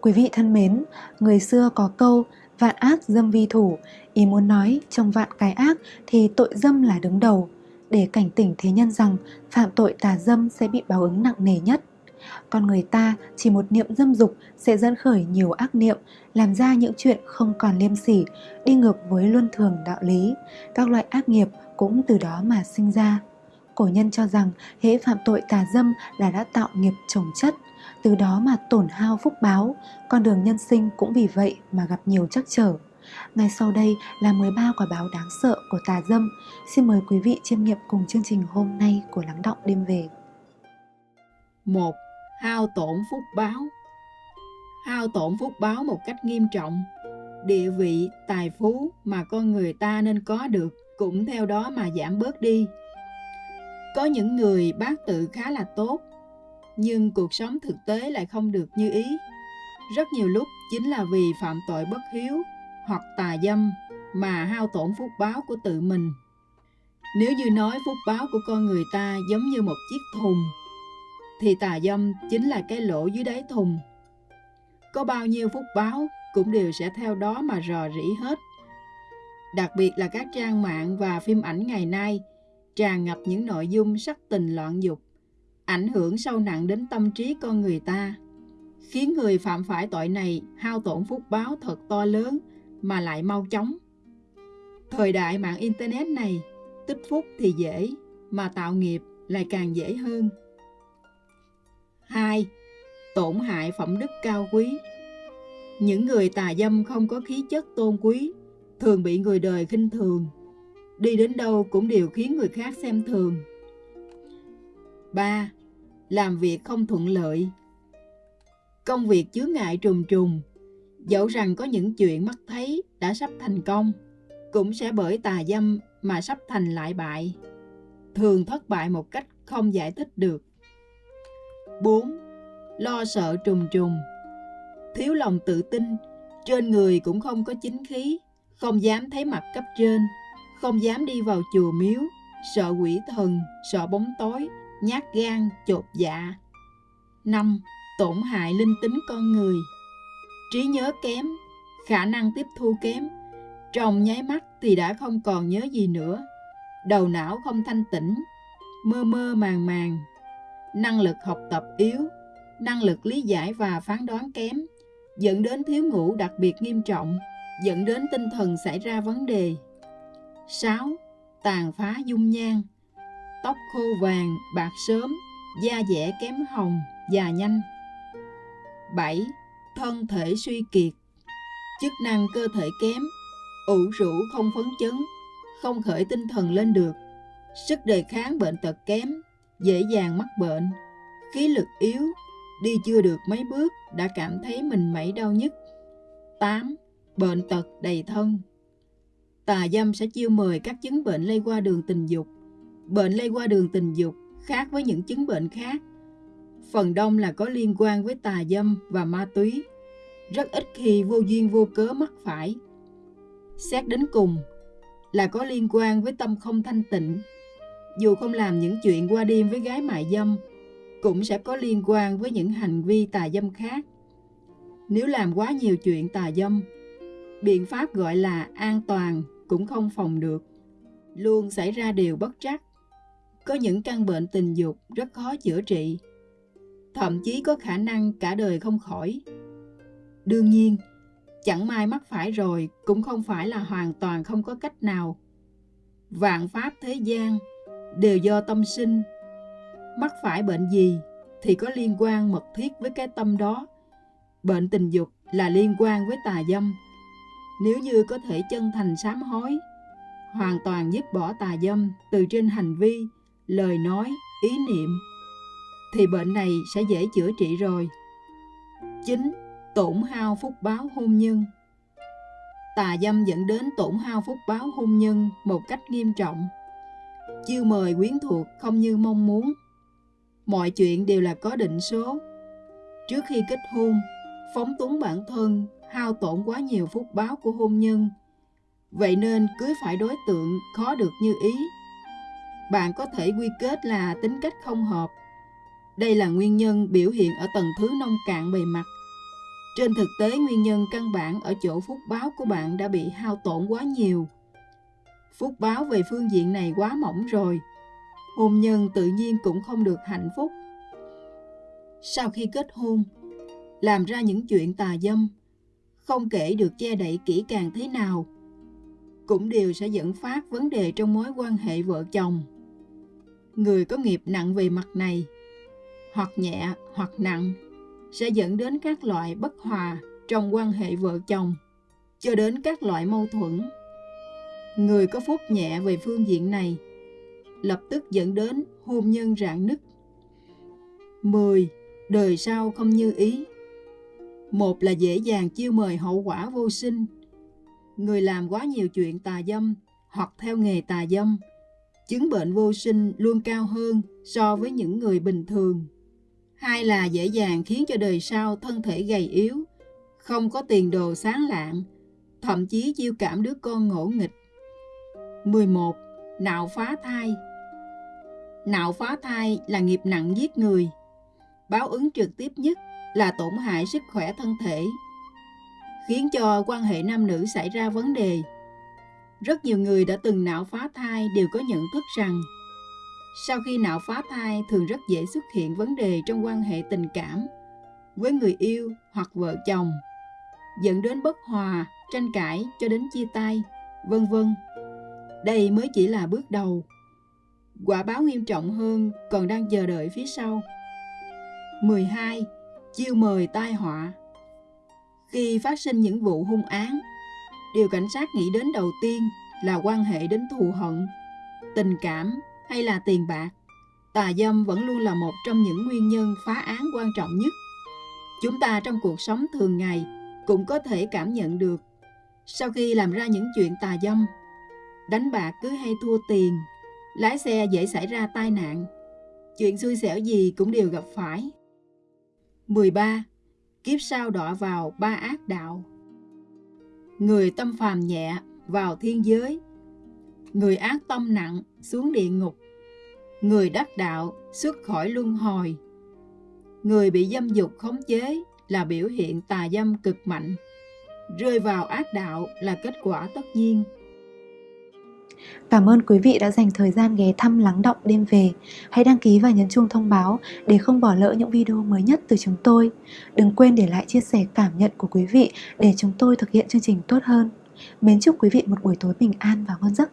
Quý vị thân mến, người xưa có câu vạn ác dâm vi thủ, ý muốn nói trong vạn cái ác thì tội dâm là đứng đầu, để cảnh tỉnh thế nhân rằng phạm tội tà dâm sẽ bị báo ứng nặng nề nhất. Con người ta chỉ một niệm dâm dục sẽ dẫn khởi nhiều ác niệm, làm ra những chuyện không còn liêm sỉ, đi ngược với luân thường đạo lý. Các loại ác nghiệp cũng từ đó mà sinh ra. Cổ nhân cho rằng hễ phạm tội tà dâm là đã tạo nghiệp trồng chất, từ đó mà tổn hao phúc báo, con đường nhân sinh cũng vì vậy mà gặp nhiều trắc trở. Ngay sau đây là 13 quả báo đáng sợ của tà dâm. Xin mời quý vị chiêm nghiệm cùng chương trình hôm nay của Lắng Động Đêm Về. 1. Hao tổn phúc báo Hao tổn phúc báo một cách nghiêm trọng. Địa vị, tài phú mà con người ta nên có được cũng theo đó mà giảm bớt đi. Có những người bác tự khá là tốt, nhưng cuộc sống thực tế lại không được như ý. Rất nhiều lúc chính là vì phạm tội bất hiếu hoặc tà dâm mà hao tổn phúc báo của tự mình. Nếu như nói phúc báo của con người ta giống như một chiếc thùng, thì tà dâm chính là cái lỗ dưới đáy thùng. Có bao nhiêu phúc báo cũng đều sẽ theo đó mà rò rỉ hết. Đặc biệt là các trang mạng và phim ảnh ngày nay tràn ngập những nội dung sắc tình loạn dục, ảnh hưởng sâu nặng đến tâm trí con người ta, khiến người phạm phải tội này hao tổn phúc báo thật to lớn mà lại mau chóng. Thời đại mạng Internet này, tích phúc thì dễ, mà tạo nghiệp lại càng dễ hơn. 2. Tổn hại phẩm đức cao quý Những người tà dâm không có khí chất tôn quý, thường bị người đời khinh thường. Đi đến đâu cũng đều khiến người khác xem thường. 3. Làm việc không thuận lợi Công việc chứa ngại trùng trùng, Dẫu rằng có những chuyện mắt thấy đã sắp thành công, cũng sẽ bởi tà dâm mà sắp thành lại bại. Thường thất bại một cách không giải thích được. 4. Lo sợ trùng trùng Thiếu lòng tự tin, trên người cũng không có chính khí, không dám thấy mặt cấp trên, không dám đi vào chùa miếu, sợ quỷ thần, sợ bóng tối, nhát gan, chột dạ. 5. Tổn hại linh tính con người trí nhớ kém, khả năng tiếp thu kém. Trong nháy mắt thì đã không còn nhớ gì nữa. Đầu não không thanh tĩnh, mơ mơ màng màng. Năng lực học tập yếu, năng lực lý giải và phán đoán kém, dẫn đến thiếu ngủ đặc biệt nghiêm trọng, dẫn đến tinh thần xảy ra vấn đề. 6. Tàn phá dung nhan Tóc khô vàng, bạc sớm, da dẻ kém hồng, già nhanh. 7 thân thể suy kiệt, chức năng cơ thể kém, ủ rũ không phấn chấn, không khởi tinh thần lên được, sức đề kháng bệnh tật kém, dễ dàng mắc bệnh, khí lực yếu, đi chưa được mấy bước đã cảm thấy mình mẩy đau nhức. 8. Bệnh tật đầy thân Tà dâm sẽ chiêu mời các chứng bệnh lây qua đường tình dục. Bệnh lây qua đường tình dục khác với những chứng bệnh khác phần đông là có liên quan với tà dâm và ma túy. Rất ít khi vô duyên vô cớ mắc phải. Xét đến cùng là có liên quan với tâm không thanh tịnh. Dù không làm những chuyện qua đêm với gái mại dâm, cũng sẽ có liên quan với những hành vi tà dâm khác. Nếu làm quá nhiều chuyện tà dâm, biện pháp gọi là an toàn cũng không phòng được. Luôn xảy ra điều bất trắc. Có những căn bệnh tình dục rất khó chữa trị thậm chí có khả năng cả đời không khỏi. Đương nhiên, chẳng may mắc phải rồi cũng không phải là hoàn toàn không có cách nào. Vạn pháp thế gian đều do tâm sinh. Mắc phải bệnh gì thì có liên quan mật thiết với cái tâm đó. Bệnh tình dục là liên quan với tà dâm. Nếu như có thể chân thành sám hối, hoàn toàn dứt bỏ tà dâm từ trên hành vi, lời nói, ý niệm thì bệnh này sẽ dễ chữa trị rồi. 9. Tổn hao phúc báo hôn nhân Tà dâm dẫn đến tổn hao phúc báo hôn nhân một cách nghiêm trọng. Chiêu mời quyến thuộc không như mong muốn. Mọi chuyện đều là có định số. Trước khi kết hôn, phóng túng bản thân, hao tổn quá nhiều phúc báo của hôn nhân. Vậy nên cưới phải đối tượng khó được như ý. Bạn có thể quy kết là tính cách không hợp đây là nguyên nhân biểu hiện ở tầng thứ nông cạn bề mặt. Trên thực tế nguyên nhân căn bản ở chỗ phúc báo của bạn đã bị hao tổn quá nhiều. Phúc báo về phương diện này quá mỏng rồi. Hôn nhân tự nhiên cũng không được hạnh phúc. Sau khi kết hôn, làm ra những chuyện tà dâm, không kể được che đậy kỹ càng thế nào, cũng đều sẽ dẫn phát vấn đề trong mối quan hệ vợ chồng. Người có nghiệp nặng về mặt này, hoặc nhẹ hoặc nặng, sẽ dẫn đến các loại bất hòa trong quan hệ vợ chồng, cho đến các loại mâu thuẫn. Người có phúc nhẹ về phương diện này, lập tức dẫn đến hôn nhân rạn nứt. 10. Đời sau không như ý Một là dễ dàng chiêu mời hậu quả vô sinh. Người làm quá nhiều chuyện tà dâm hoặc theo nghề tà dâm, chứng bệnh vô sinh luôn cao hơn so với những người bình thường. Hai là dễ dàng khiến cho đời sau thân thể gầy yếu, không có tiền đồ sáng lạng, thậm chí chiêu cảm đứa con ngỗ nghịch. 11. Nạo phá thai Nạo phá thai là nghiệp nặng giết người. Báo ứng trực tiếp nhất là tổn hại sức khỏe thân thể, khiến cho quan hệ nam nữ xảy ra vấn đề. Rất nhiều người đã từng nạo phá thai đều có nhận thức rằng sau khi nạo phá thai thường rất dễ xuất hiện vấn đề trong quan hệ tình cảm với người yêu hoặc vợ chồng, dẫn đến bất hòa, tranh cãi cho đến chia tay, vân vân. Đây mới chỉ là bước đầu. Quả báo nghiêm trọng hơn còn đang chờ đợi phía sau. 12. Chiêu mời tai họa Khi phát sinh những vụ hung án, điều cảnh sát nghĩ đến đầu tiên là quan hệ đến thù hận, tình cảm hay là tiền bạc. Tà dâm vẫn luôn là một trong những nguyên nhân phá án quan trọng nhất. Chúng ta trong cuộc sống thường ngày cũng có thể cảm nhận được sau khi làm ra những chuyện tà dâm, đánh bạc cứ hay thua tiền, lái xe dễ xảy ra tai nạn, chuyện xui xẻo gì cũng đều gặp phải. 13. Kiếp sau đọa vào ba ác đạo Người tâm phàm nhẹ vào thiên giới. Người ác tâm nặng xuống địa ngục. Người đắc đạo xuất khỏi luân hồi. Người bị dâm dục khống chế là biểu hiện tà dâm cực mạnh. Rơi vào ác đạo là kết quả tất nhiên. Cảm ơn quý vị đã dành thời gian ghé thăm lắng động đêm về. Hãy đăng ký và nhấn chuông thông báo để không bỏ lỡ những video mới nhất từ chúng tôi. Đừng quên để lại chia sẻ cảm nhận của quý vị để chúng tôi thực hiện chương trình tốt hơn. Mến chúc quý vị một buổi tối bình an và ngon giấc.